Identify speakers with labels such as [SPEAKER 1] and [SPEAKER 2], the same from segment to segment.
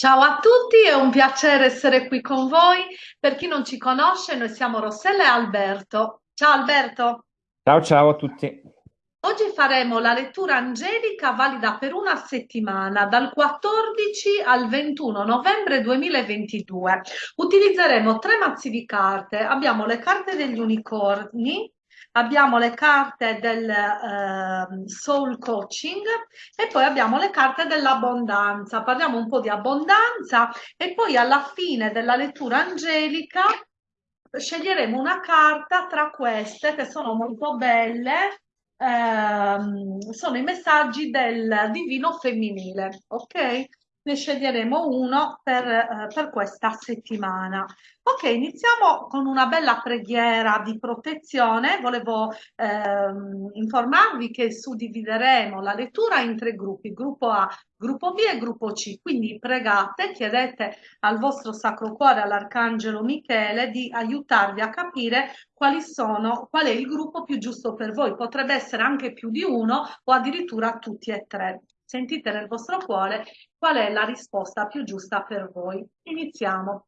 [SPEAKER 1] Ciao a tutti, è un piacere essere qui con voi. Per chi non ci conosce, noi siamo Rossella e Alberto. Ciao Alberto.
[SPEAKER 2] Ciao ciao a tutti.
[SPEAKER 1] Oggi faremo la lettura angelica valida per una settimana, dal 14 al 21 novembre 2022. Utilizzeremo tre mazzi di carte. Abbiamo le carte degli unicorni, abbiamo le carte del eh, soul coaching e poi abbiamo le carte dell'abbondanza. Parliamo un po' di abbondanza e poi alla fine della lettura angelica sceglieremo una carta tra queste che sono molto belle. Ehm, sono i messaggi del divino femminile, ok? Ne sceglieremo uno per, eh, per questa settimana. Ok, iniziamo con una bella preghiera di protezione. Volevo ehm, informarvi che suddivideremo la lettura in tre gruppi, gruppo A, gruppo B e gruppo C. Quindi pregate, chiedete al vostro Sacro Cuore, all'Arcangelo Michele, di aiutarvi a capire quali sono, qual è il gruppo più giusto per voi. Potrebbe essere anche più di uno o addirittura tutti e tre. Sentite nel vostro cuore qual è la risposta più giusta per voi. Iniziamo.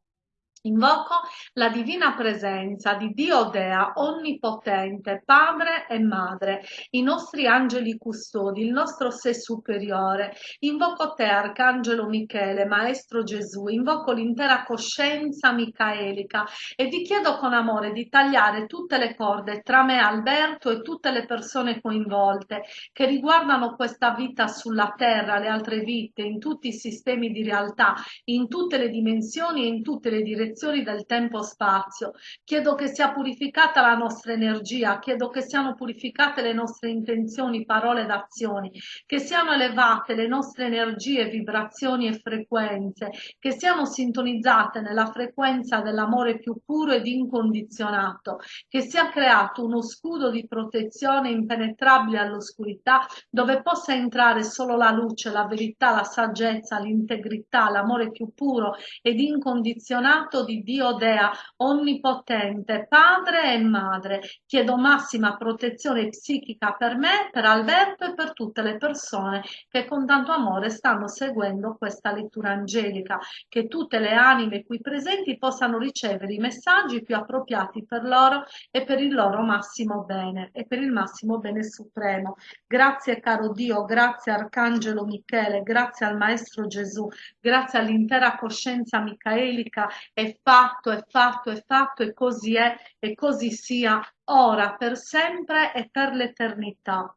[SPEAKER 1] Invoco la divina presenza di Dio Dea, onnipotente, Padre e Madre, i nostri angeli custodi, il nostro sé superiore. Invoco te, Arcangelo Michele, Maestro Gesù, invoco l'intera coscienza micaelica e vi chiedo con amore di tagliare tutte le corde tra me, Alberto e tutte le persone coinvolte che riguardano questa vita sulla terra, le altre vite, in tutti i sistemi di realtà, in tutte le dimensioni e in tutte le direzioni direzioni del tempo-spazio. Chiedo che sia purificata la nostra energia, chiedo che siano purificate le nostre intenzioni, parole ed azioni, che siano elevate le nostre energie, vibrazioni e frequenze, che siano sintonizzate nella frequenza dell'amore più puro ed incondizionato, che sia creato uno scudo di protezione impenetrabile all'oscurità dove possa entrare solo la luce, la verità, la saggezza, l'integrità, l'amore più puro ed incondizionato di Dio Dea onnipotente, padre e madre. Chiedo massima protezione psichica per me, per Alberto e per tutte le persone che con tanto amore stanno seguendo questa lettura angelica, che tutte le anime qui presenti possano ricevere i messaggi più appropriati per loro e per il loro massimo bene e per il massimo bene supremo. Grazie caro Dio, grazie Arcangelo Michele, grazie al Maestro Gesù, grazie all'intera coscienza micaelica e fatto, è fatto, è fatto e così è e così sia ora, per sempre e per l'eternità.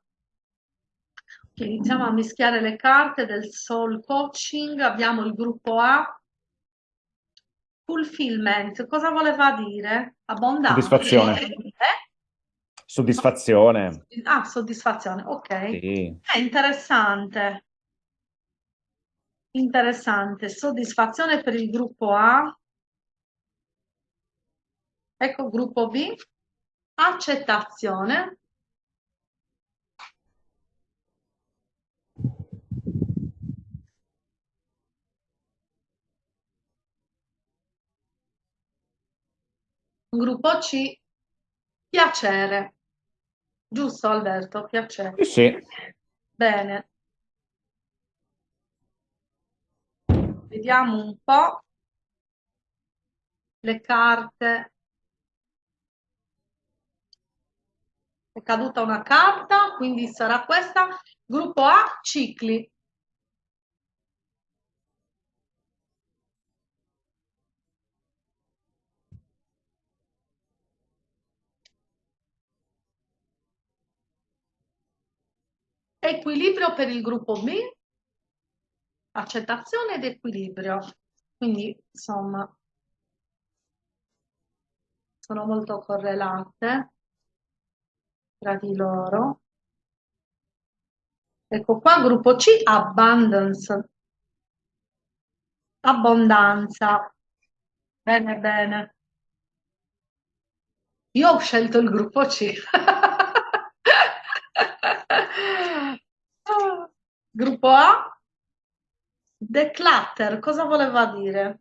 [SPEAKER 1] Iniziamo a mischiare le carte del Soul Coaching, abbiamo il gruppo A, Fulfillment, cosa voleva dire? Abbondanza?
[SPEAKER 2] Soddisfazione.
[SPEAKER 1] Eh?
[SPEAKER 2] Soddisfazione.
[SPEAKER 1] Ah, soddisfazione, ok.
[SPEAKER 2] Sì.
[SPEAKER 1] È interessante. Interessante. Soddisfazione per il gruppo A. Ecco gruppo B, accettazione. Gruppo C, piacere. Giusto Alberto? Piacere.
[SPEAKER 2] Sì.
[SPEAKER 1] Bene. Vediamo un po' le carte caduta una carta, quindi sarà questa. Gruppo A, cicli. Equilibrio per il gruppo B, accettazione ed equilibrio. Quindi, insomma, sono molto correlate tra di loro. Ecco qua, gruppo C, abundance, abbondanza. Bene, bene. Io ho scelto il gruppo C. gruppo A, declutter, cosa voleva dire?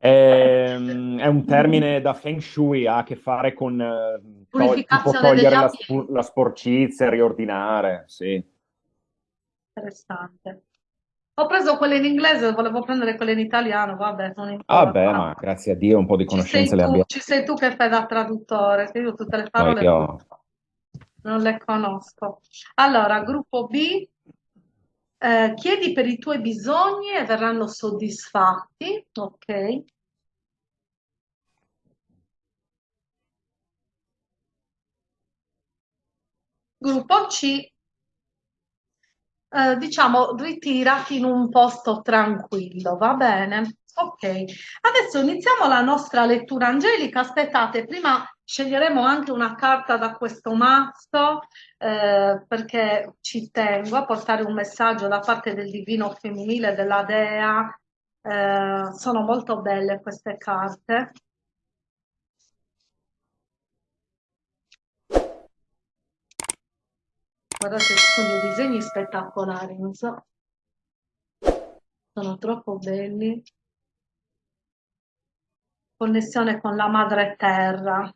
[SPEAKER 2] È, ehm, è un termine da Feng Shui, ha a che fare con eh, to tipo togliere la, la, sporcizia, riordinare, sì.
[SPEAKER 1] Interessante. Ho preso quelle in inglese, volevo prendere quelle in italiano, vabbè, non
[SPEAKER 2] Ah
[SPEAKER 1] importa.
[SPEAKER 2] beh, ma grazie a Dio un po' di conoscenze le
[SPEAKER 1] tu,
[SPEAKER 2] abbiamo.
[SPEAKER 1] ci sei tu che fai da traduttore, che io tutte le
[SPEAKER 2] No,
[SPEAKER 1] parole
[SPEAKER 2] io...
[SPEAKER 1] non le conosco. Allora, gruppo B, eh, chiedi per i tuoi bisogni e verranno soddisfatti, ok? Gruppo C, eh, diciamo, ritirati in un posto tranquillo, va bene? Ok, adesso iniziamo la nostra lettura angelica. Aspettate, prima sceglieremo anche una carta da questo mazzo eh, perché ci tengo a portare un messaggio da parte del divino femminile della Dea. Eh, sono molto belle queste carte. Guardate, sono disegni spettacolari, non so. Sono troppo belli. Connessione con la madre terra.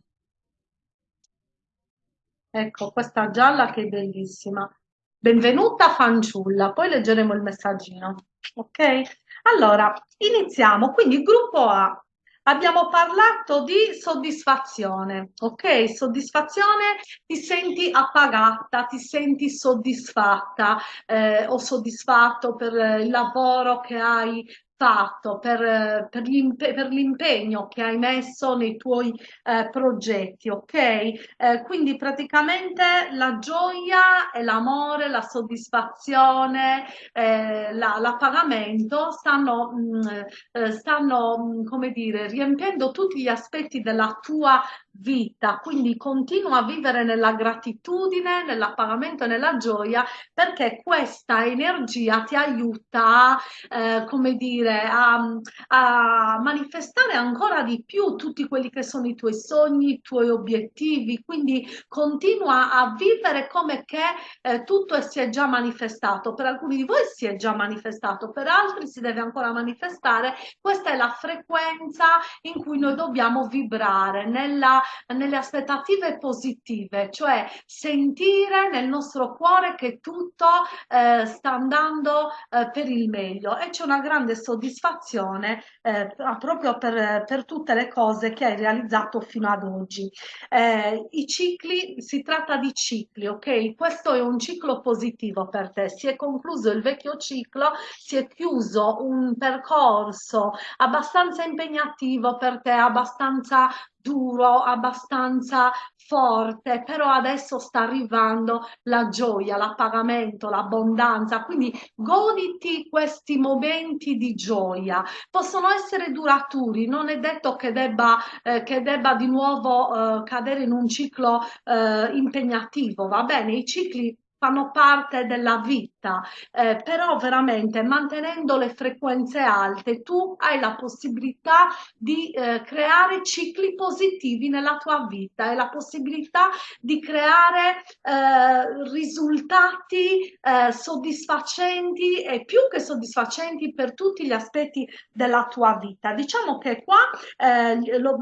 [SPEAKER 1] Ecco, questa gialla che è bellissima. Benvenuta fanciulla, poi leggeremo il messaggino. Ok? Allora, iniziamo. Quindi, gruppo A. Abbiamo parlato di soddisfazione, ok? Soddisfazione, ti senti appagata, ti senti soddisfatta eh, o soddisfatto per il lavoro che hai fatto, per, per l'impegno che hai messo nei tuoi eh, progetti, ok? Eh, quindi praticamente la gioia e l'amore, la soddisfazione, eh, l'appagamento stanno, mh, mm, eh, stanno, mm, come dire, riempiendo tutti gli aspetti della tua vita, quindi continua a vivere nella gratitudine, nell'appagamento e nella gioia perché questa energia ti aiuta, eh, come dire, a, a, manifestare ancora di più tutti quelli che sono i tuoi sogni, i tuoi obiettivi, quindi continua a vivere come che eh, tutto si è già manifestato, per alcuni di voi si è già manifestato, per altri si deve ancora manifestare, questa è la frequenza in cui noi dobbiamo vibrare nella nelle aspettative positive, cioè sentire nel nostro cuore che tutto eh, sta andando eh, per il meglio e c'è una grande soddisfazione eh, proprio per, per, tutte le cose che hai realizzato fino ad oggi. Eh, I cicli, si tratta di cicli, ok? Questo è un ciclo positivo per te, si è concluso il vecchio ciclo, si è chiuso un percorso abbastanza impegnativo per te, abbastanza duro, abbastanza forte, però adesso sta arrivando la gioia, l'appagamento, l'abbondanza, quindi goditi questi momenti di gioia. Possono essere duraturi, non è detto che debba, eh, che debba di nuovo eh, cadere in un ciclo eh, impegnativo, va bene? I cicli fanno parte della vita, eh, però veramente mantenendo le frequenze alte tu hai la possibilità di eh, creare cicli positivi nella tua vita e la possibilità di creare eh, risultati eh, soddisfacenti e più che soddisfacenti per tutti gli aspetti della tua vita. Diciamo che qua eh, lo,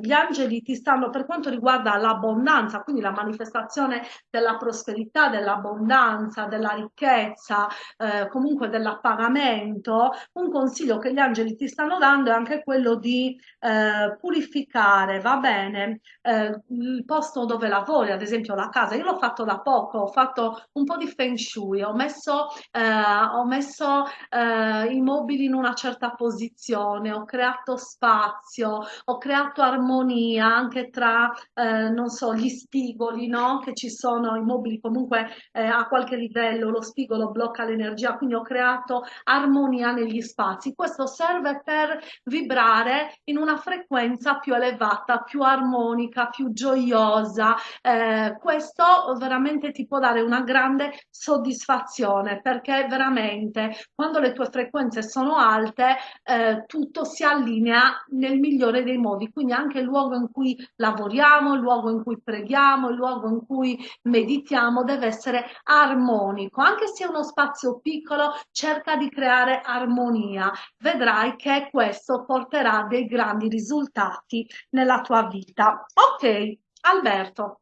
[SPEAKER 1] gli angeli ti stanno per quanto riguarda l'abbondanza, quindi la manifestazione della prosperità, della dell'abbondanza, della ricchezza, eh, comunque dell'appagamento, un consiglio che gli angeli ti stanno dando è anche quello di eh, purificare, va bene, eh, il posto dove lavori, ad esempio la casa. Io l'ho fatto da poco, ho fatto un po' di feng shui, ho messo, eh, ho messo eh, i mobili in una certa posizione, ho creato spazio, ho creato armonia anche tra, eh, non so, gli spigoli, no? Che ci sono, i mobili comunque eh, a qualche livello, lo spigolo blocca l'energia, quindi ho creato armonia negli spazi. Questo serve per vibrare in una frequenza più elevata, più armonica, più gioiosa. Eh, questo veramente ti può dare una grande soddisfazione perché veramente quando le tue frequenze sono alte eh, tutto si allinea nel migliore dei modi, quindi anche il luogo in cui lavoriamo, il luogo in cui preghiamo, il luogo in cui meditiamo deve essere armonico, anche se è uno spazio piccolo, cerca di creare armonia. Vedrai che questo porterà dei grandi risultati nella tua vita. Ok, Alberto.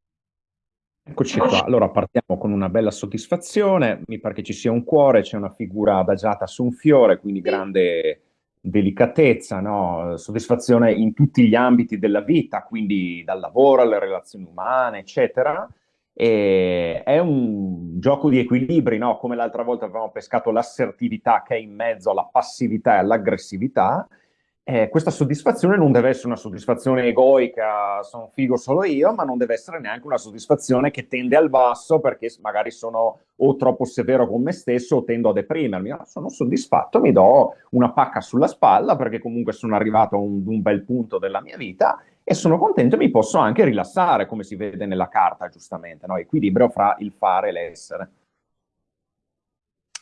[SPEAKER 2] Eccoci qua, allora partiamo con una bella soddisfazione, mi pare che ci sia un cuore, c'è una figura adagiata su un fiore, quindi grande delicatezza, no? soddisfazione in tutti gli ambiti della vita, quindi dal lavoro alle relazioni umane, eccetera. E è un gioco di equilibri, no? come l'altra volta avevamo pescato l'assertività che è in mezzo alla passività e all'aggressività, eh, questa soddisfazione non deve essere una soddisfazione egoica, sono figo solo io, ma non deve essere neanche una soddisfazione che tende al basso perché magari sono o troppo severo con me stesso o tendo a deprimermi. No, sono soddisfatto, mi do una pacca sulla spalla perché comunque sono arrivato a un, un bel punto della mia vita e sono contento e mi posso anche rilassare, come si vede nella carta, giustamente, no? equilibrio fra il fare e l'essere.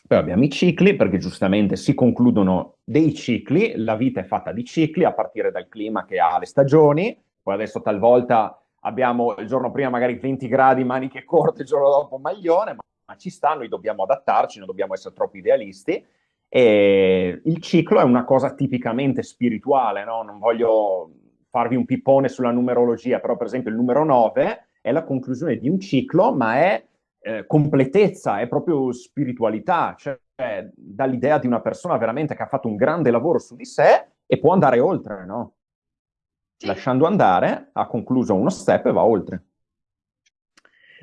[SPEAKER 2] Poi abbiamo i cicli, perché giustamente si concludono dei cicli, la vita è fatta di cicli, a partire dal clima che ha le stagioni, poi adesso talvolta abbiamo il giorno prima magari 20 gradi, maniche corte, il giorno dopo maglione, ma, ci sta, noi dobbiamo adattarci, non dobbiamo essere troppo idealisti, e il ciclo è una cosa tipicamente spirituale, no? Non voglio farvi un pippone sulla numerologia, però per esempio il numero 9 è la conclusione di un ciclo, ma è eh, completezza, è proprio spiritualità, cioè dall'idea di una persona veramente che ha fatto un grande lavoro su di sé e può andare oltre, no? Lasciando andare, ha concluso uno step e va oltre.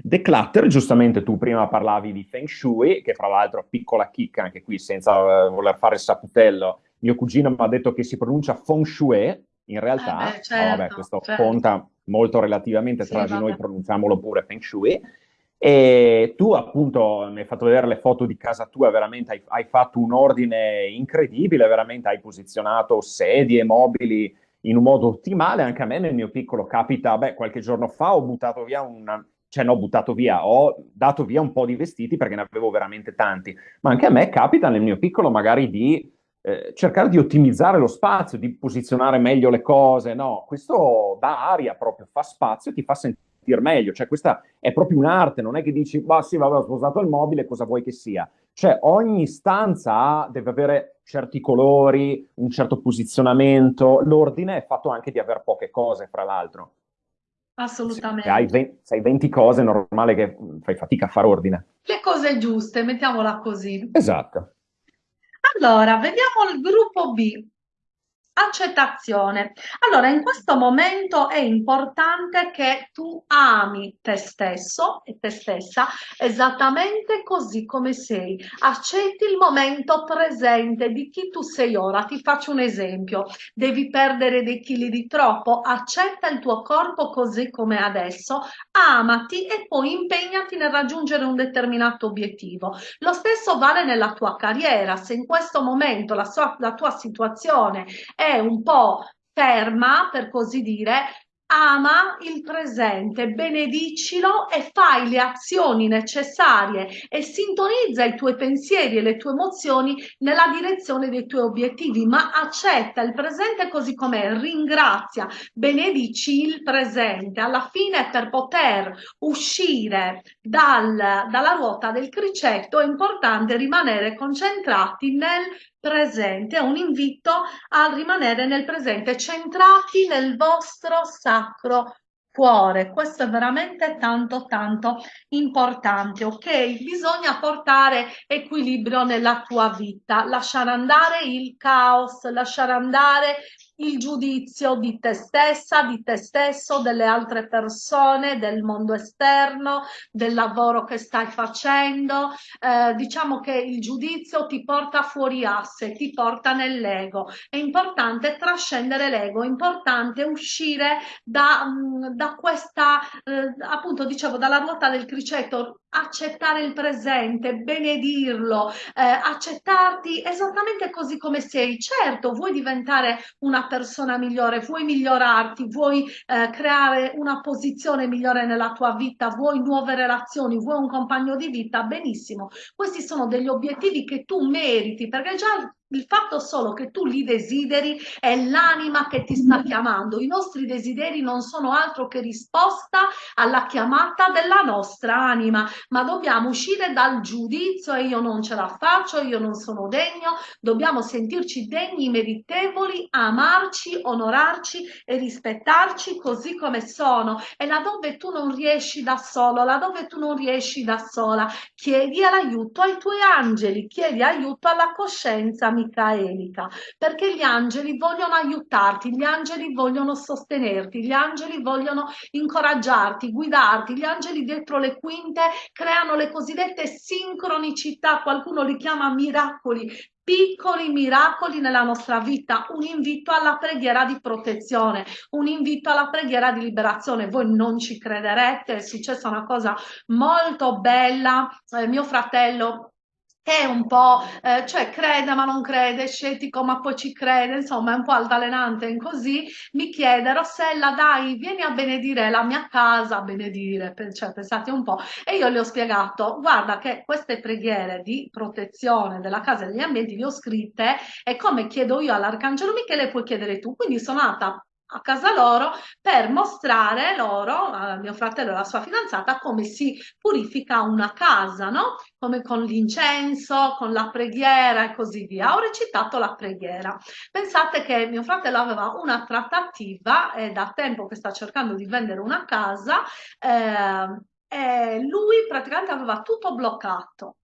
[SPEAKER 2] Declutter, giustamente tu prima parlavi di Feng Shui, che fra l'altro piccola chicca anche qui, senza uh, voler fare il saputello, mio cugino mi ha detto che si pronuncia Feng Shui, in realtà,
[SPEAKER 1] eh beh, certo,
[SPEAKER 2] vabbè, questo certo. conta molto relativamente, sì, tra di noi pronunciamolo pure Feng Shui, e tu appunto mi hai fatto vedere le foto di casa tua, veramente hai, hai, fatto un ordine incredibile, veramente hai posizionato sedie, mobili in un modo ottimale. Anche a me nel mio piccolo capita, beh, qualche giorno fa ho buttato via una, cioè no, ho buttato via, ho dato via un po' di vestiti perché ne avevo veramente tanti, ma anche a me capita nel mio piccolo magari di eh, cercare di ottimizzare lo spazio, di posizionare meglio le cose, no, questo dà aria proprio, fa spazio, ti fa sentire sentir meglio. Cioè, questa è proprio un'arte, non è che dici, ma sì, vabbè, ho sposato il mobile, cosa vuoi che sia? Cioè, ogni stanza deve avere certi colori, un certo posizionamento. L'ordine è fatto anche di avere poche cose, fra l'altro.
[SPEAKER 1] Assolutamente.
[SPEAKER 2] Se hai, 20, se hai 20 cose, è normale che fai fatica a fare ordine.
[SPEAKER 1] Le cose giuste, mettiamola così.
[SPEAKER 2] Esatto.
[SPEAKER 1] Allora, vediamo il gruppo B. Accettazione. Allora, in questo momento è importante che tu ami te stesso e te stessa esattamente così come sei. Accetti il momento presente di chi tu sei ora. Ti faccio un esempio. Devi perdere dei chili di troppo. Accetta il tuo corpo così come è adesso. Amati e poi impegnati nel raggiungere un determinato obiettivo. Lo stesso vale nella tua carriera. Se in questo momento la, sua, la tua situazione è un po' ferma, per così dire, ama il presente, benedicilo e fai le azioni necessarie e sintonizza i tuoi pensieri e le tue emozioni nella direzione dei tuoi obiettivi, ma accetta il presente così com'è, ringrazia, benedici il presente. Alla fine per poter uscire dal, dalla ruota del cricetto è importante rimanere concentrati nel presente, un invito a rimanere nel presente, centrati nel vostro sacro cuore. Questo è veramente tanto tanto importante, ok? Bisogna portare equilibrio nella tua vita, lasciare andare il caos, lasciare andare il giudizio di te stessa, di te stesso, delle altre persone, del mondo esterno, del lavoro che stai facendo. Eh, diciamo che il giudizio ti porta fuori asse, ti porta nell'ego. È importante trascendere l'ego, è importante uscire da, mm, da questa, eh, appunto, dicevo, dalla ruota del criceto, accettare il presente, benedirlo, eh, accettarti esattamente così come sei. Certo, vuoi diventare una persona migliore, vuoi migliorarti, vuoi eh, creare una posizione migliore nella tua vita, vuoi nuove relazioni, vuoi un compagno di vita, benissimo. Questi sono degli obiettivi che tu meriti perché già il fatto solo che tu li desideri è l'anima che ti sta chiamando. I nostri desideri non sono altro che risposta alla chiamata della nostra anima, ma dobbiamo uscire dal giudizio e io non ce la faccio, io non sono degno, dobbiamo sentirci degni, meritevoli, amarci, onorarci e rispettarci così come sono. E laddove tu non riesci da solo, laddove tu non riesci da sola, chiedi l'aiuto ai tuoi angeli, chiedi aiuto alla coscienza micaelica, perché gli angeli vogliono aiutarti, gli angeli vogliono sostenerti, gli angeli vogliono incoraggiarti, guidarti, gli angeli dietro le quinte creano le cosiddette sincronicità, qualcuno li chiama miracoli, piccoli miracoli nella nostra vita, un invito alla preghiera di protezione, un invito alla preghiera di liberazione. Voi non ci crederete, è successa una cosa molto bella. Eh, mio fratello che è un po', eh, cioè crede ma non crede, scettico ma poi ci crede, insomma è un po' altalenante in così, mi chiede Rossella dai vieni a benedire la mia casa, a benedire, cioè pensate un po', e io le ho spiegato guarda che queste preghiere di protezione della casa e degli ambienti le ho scritte e come chiedo io all'Arcangelo Michele puoi chiedere tu, quindi sono nata a casa loro per mostrare loro, a mio fratello e alla sua fidanzata, come si purifica una casa, no? Come con l'incenso, con la preghiera e così via. Ho recitato la preghiera. Pensate che mio fratello aveva una trattativa, è da tempo che sta cercando di vendere una casa, eh, e lui praticamente aveva tutto bloccato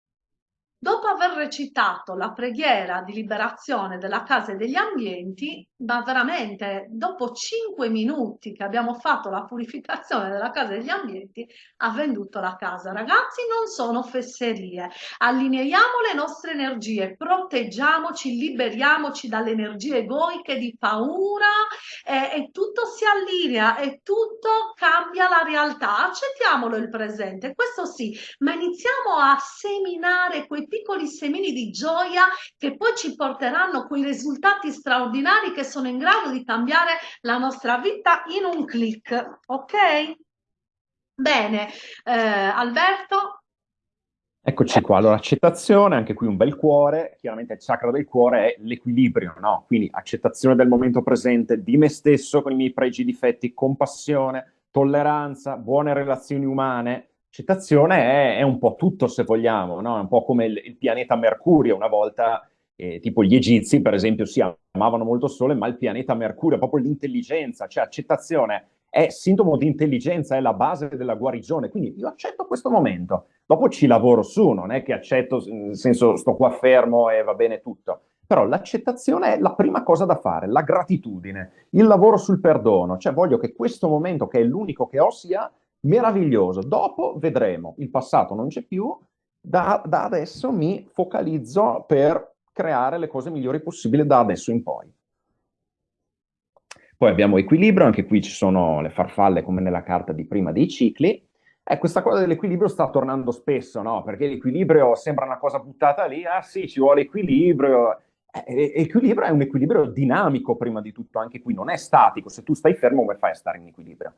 [SPEAKER 1] Dopo aver recitato la preghiera di liberazione della casa e degli ambienti, ma veramente dopo cinque minuti che abbiamo fatto la purificazione della casa e degli ambienti, ha venduto la casa. Ragazzi, non sono fesserie. Allineiamo le nostre energie, proteggiamoci, liberiamoci dalle energie egoiche di paura eh, e tutto si allinea e tutto cambia la realtà. Accettiamolo il presente, questo sì, ma iniziamo a seminare quei piccoli semini di gioia che poi ci porteranno quei risultati straordinari che sono in grado di cambiare la nostra vita in un clic. Ok? Bene, eh, Alberto.
[SPEAKER 2] Eccoci qua, allora accettazione, anche qui un bel cuore, chiaramente il chakra del cuore è l'equilibrio, no? Quindi accettazione del momento presente, di me stesso con i miei pregi e difetti, compassione, tolleranza, buone relazioni umane, Accettazione è, è, un po' tutto, se vogliamo, no? È un po' come il, il pianeta Mercurio. Una volta, eh, tipo gli egizi, per esempio, si amavano molto il Sole, ma il pianeta Mercurio, proprio l'intelligenza, cioè accettazione è sintomo di intelligenza, è la base della guarigione. Quindi io accetto questo momento, dopo ci lavoro su, non è che accetto, nel senso sto qua fermo e va bene tutto. Però l'accettazione è la prima cosa da fare, la gratitudine, il lavoro sul perdono, cioè voglio che questo momento, che è l'unico che ho, sia meraviglioso. Dopo vedremo, il passato non c'è più, da, da, adesso mi focalizzo per creare le cose migliori possibili da adesso in poi. Poi abbiamo equilibrio, anche qui ci sono le farfalle come nella carta di prima dei cicli. Eh, questa cosa dell'equilibrio sta tornando spesso, no? Perché l'equilibrio sembra una cosa buttata lì, ah sì, ci vuole equilibrio. Eh, equilibrio è un equilibrio dinamico prima di tutto, anche qui non è statico. Se tu stai fermo, come fai a stare in equilibrio?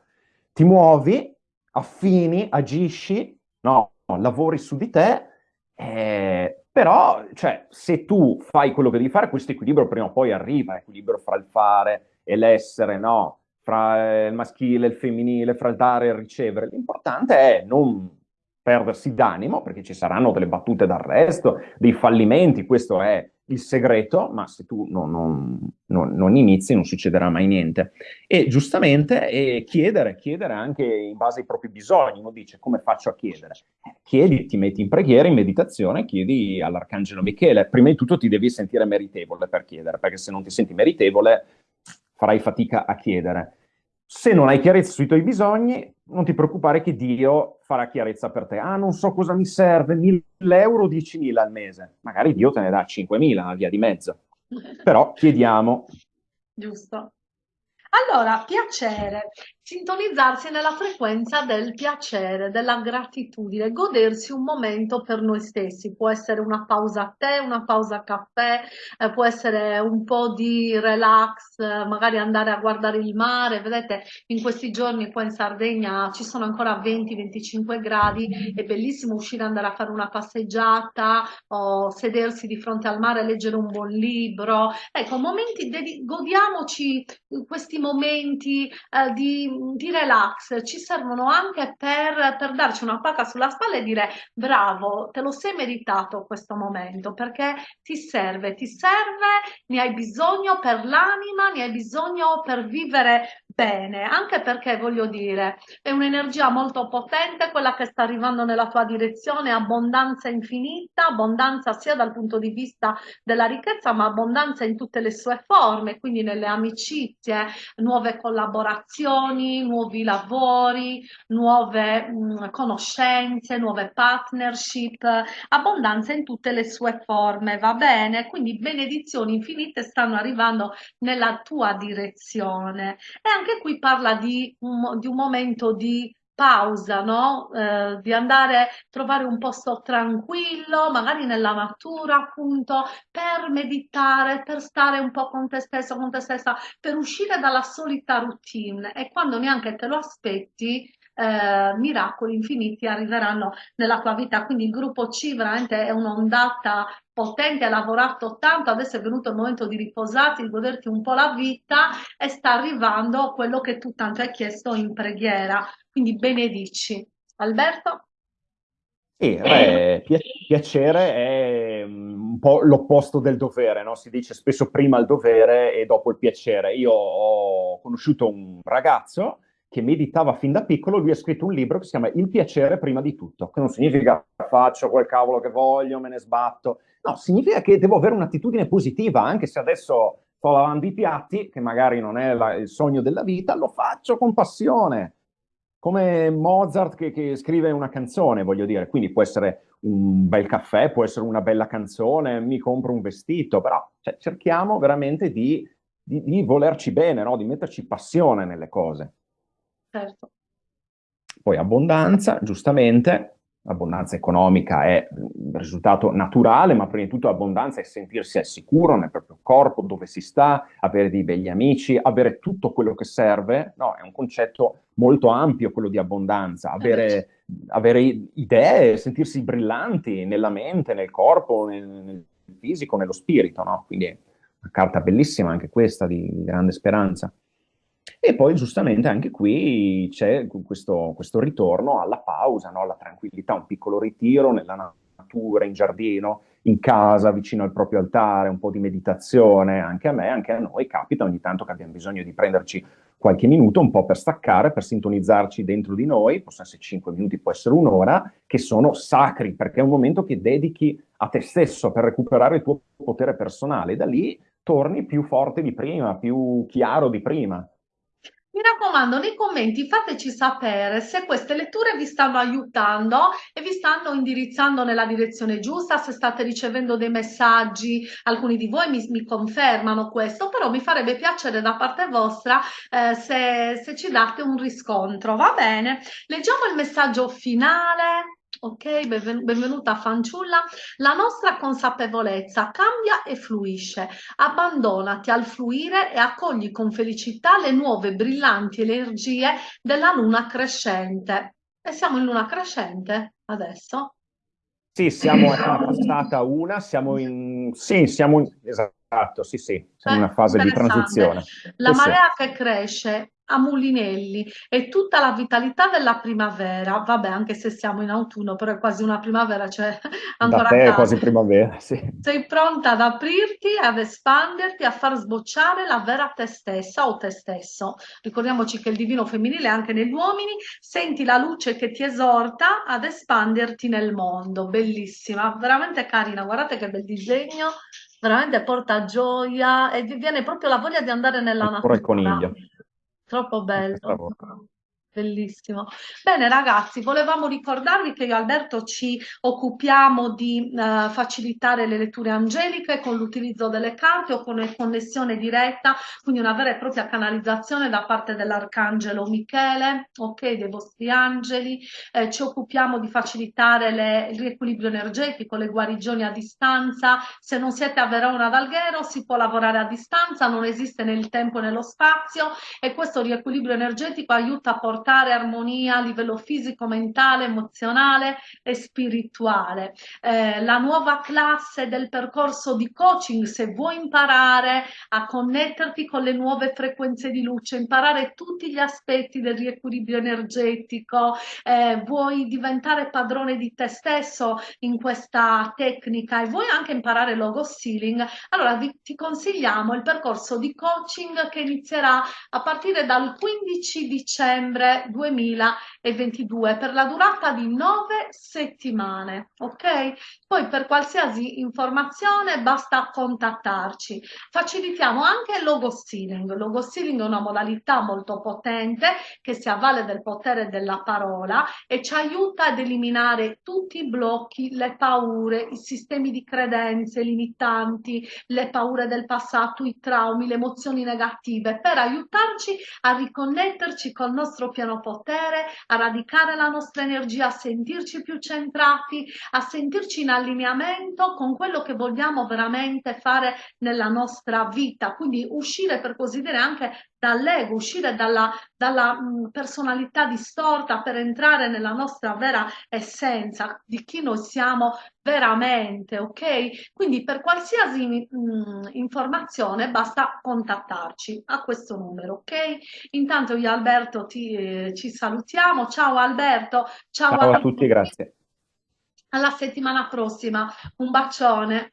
[SPEAKER 2] Ti muovi, affini, agisci, no, lavori su di te, eh, però, cioè, se tu fai quello che devi fare, questo equilibrio prima o poi arriva, equilibrio fra il fare e l'essere, no? Fra il maschile e il femminile, fra il dare e il ricevere. L'importante è non perdersi d'animo, perché ci saranno delle battute d'arresto, dei fallimenti, questo è il segreto, ma se tu non, non, non, non inizi non succederà mai niente. E giustamente eh, chiedere, chiedere anche in base ai propri bisogni, uno dice come faccio a chiedere? Eh, chiedi, ti metti in preghiera, in meditazione, chiedi all'Arcangelo Michele, prima di tutto ti devi sentire meritevole per chiedere, perché se non ti senti meritevole farai fatica a chiedere. Se non hai chiarezza sui tuoi bisogni, non ti preoccupare che Dio farà chiarezza per te. Ah, non so cosa mi serve, 1000 euro, 10.000 al mese. Magari Dio te ne dà 5.000, via di mezzo. Però chiediamo.
[SPEAKER 1] Giusto. Allora, piacere, sintonizzarsi nella frequenza del piacere, della gratitudine, godersi un momento per noi stessi. Può essere una pausa tè, una pausa caffè, eh, può essere un po' di relax, eh, magari andare a guardare il mare. Vedete, in questi giorni qua in Sardegna ci sono ancora 20-25 gradi, è bellissimo uscire, andare a fare una passeggiata o sedersi di fronte al mare, leggere un buon libro. Ecco, momenti, godiamoci questi momenti eh, di, di, relax ci servono anche per, per darci una pacca sulla spalla e dire bravo, te lo sei meritato questo momento perché ti serve, ti serve, ne hai bisogno per l'anima, ne hai bisogno per vivere bene, anche perché voglio dire, è un'energia molto potente quella che sta arrivando nella tua direzione, abbondanza infinita, abbondanza sia dal punto di vista della ricchezza, ma abbondanza in tutte le sue forme, quindi nelle amicizie, nuove collaborazioni, nuovi lavori, nuove mh, conoscenze, nuove partnership, abbondanza in tutte le sue forme, va bene? Quindi benedizioni infinite stanno arrivando nella tua direzione. E anche qui parla di un, di un momento di pausa, no? Eh, di andare a trovare un posto tranquillo, magari nella natura, appunto, per meditare, per stare un po' con te stesso, con te stessa, per uscire dalla solita routine. E quando neanche te lo aspetti, eh, miracoli infiniti arriveranno nella tua vita. Quindi il gruppo C veramente è un'ondata potente, ha lavorato tanto, adesso è venuto il momento di riposarti, di goderti un po' la vita e sta arrivando quello che tu tanto hai chiesto in preghiera. Quindi benedici. Alberto?
[SPEAKER 2] Sì, beh, piacere è mm, un po' l'opposto del dovere, no? Si dice spesso prima il dovere e dopo il piacere. Io ho conosciuto un ragazzo che meditava fin da piccolo, lui ha scritto un libro che si chiama Il piacere prima di tutto, che non significa faccio quel cavolo che voglio, me ne sbatto, no, significa che devo avere un'attitudine positiva, anche se adesso sto lavando i piatti, che magari non è la, il sogno della vita, lo faccio con passione, come Mozart che, che, scrive una canzone, voglio dire, quindi può essere un bel caffè, può essere una bella canzone, mi compro un vestito, però cioè, cerchiamo veramente di, di, di volerci bene, no? di metterci passione nelle cose.
[SPEAKER 1] Certo.
[SPEAKER 2] Poi abbondanza, giustamente, l'abbondanza economica è il risultato naturale, ma prima di tutto l'abbondanza è sentirsi al sicuro nel proprio corpo, dove si sta, avere dei begli amici, avere tutto quello che serve. No, è un concetto molto ampio quello di abbondanza, avere, avere idee, sentirsi brillanti nella mente, nel corpo, nel, nel fisico, nello spirito. No? Quindi una carta bellissima anche questa di, di grande speranza. E poi giustamente anche qui c'è questo, questo, ritorno alla pausa, no? alla tranquillità, un piccolo ritiro nella natura, in giardino, in casa, vicino al proprio altare, un po' di meditazione, anche a me, anche a noi capita ogni tanto che abbiamo bisogno di prenderci qualche minuto, un po' per staccare, per sintonizzarci dentro di noi, possono essere 5 minuti, può essere un'ora, che sono sacri, perché è un momento che dedichi a te stesso per recuperare il tuo potere personale, da lì torni più forte di prima, più chiaro di prima.
[SPEAKER 1] Mi raccomando, nei commenti fateci sapere se queste letture vi stanno aiutando e vi stanno indirizzando nella direzione giusta, se state ricevendo dei messaggi, alcuni di voi mi, mi confermano questo, però mi farebbe piacere da parte vostra eh, se, se ci date un riscontro, va bene? Leggiamo il messaggio finale. Ok, benvenuta fanciulla. La nostra consapevolezza cambia e fluisce. Abbandonati al fluire e accogli con felicità le nuove brillanti energie della luna crescente. E siamo in luna crescente adesso?
[SPEAKER 2] Sì, siamo appena passata una, siamo in... Sì, siamo in... Esatto, sì, sì, siamo in una fase di transizione.
[SPEAKER 1] La
[SPEAKER 2] sì,
[SPEAKER 1] marea
[SPEAKER 2] sì.
[SPEAKER 1] che cresce a mulinelli e tutta la vitalità della primavera, vabbè anche se siamo in autunno, però è quasi una primavera, cioè ancora
[SPEAKER 2] da te è quasi primavera, sì.
[SPEAKER 1] Sei pronta ad aprirti, ad espanderti, a far sbocciare la vera te stessa o te stesso. Ricordiamoci che il divino femminile è anche negli uomini, senti la luce che ti esorta ad espanderti nel mondo, bellissima, veramente carina, guardate che bel disegno, veramente porta gioia e vi viene proprio la voglia di andare nella
[SPEAKER 2] Ancora
[SPEAKER 1] natura.
[SPEAKER 2] il coniglio.
[SPEAKER 1] Troppo bello. Bellissimo. Bene ragazzi, volevamo ricordarvi che io e Alberto ci occupiamo di eh, facilitare le letture angeliche con l'utilizzo delle carte o con connessione diretta, quindi una vera e propria canalizzazione da parte dell'Arcangelo Michele, ok, dei vostri angeli. Eh, ci occupiamo di facilitare le, il riequilibrio energetico, le guarigioni a distanza. Se non siete a Verona ad Alghero si può lavorare a distanza, non esiste nel tempo e nello spazio e questo riequilibrio energetico aiuta a portare portare armonia a livello fisico, mentale, emozionale e spirituale. Eh, la nuova classe del percorso di coaching, se vuoi imparare a connetterti con le nuove frequenze di luce, imparare tutti gli aspetti del riequilibrio energetico, eh, vuoi diventare padrone di te stesso in questa tecnica e vuoi anche imparare logo sealing, allora vi, ti consigliamo il percorso di coaching che inizierà a partire dal 15 dicembre 2022 per la durata di nove settimane, ok? Poi per qualsiasi informazione basta contattarci. Facilitiamo anche il logo stealing. Il logo stealing è una modalità molto potente che si avvale del potere della parola e ci aiuta ad eliminare tutti i blocchi, le paure, i sistemi di credenze limitanti, le paure del passato, i traumi, le emozioni negative per aiutarci a riconnetterci col nostro pieno potere, a radicare la nostra energia, a sentirci più centrati, a sentirci in allineamento con quello che vogliamo veramente fare nella nostra vita. Quindi uscire, per così dire, anche dall'ego, uscire dalla, dalla mh, personalità distorta per entrare nella nostra vera essenza di chi noi siamo veramente, ok? Quindi per qualsiasi mh, informazione basta contattarci a questo numero, ok? Intanto io Alberto ti, eh, ci salutiamo. Ciao Alberto, ciao,
[SPEAKER 2] ciao a tutti, grazie.
[SPEAKER 1] Alla settimana prossima, un bacione.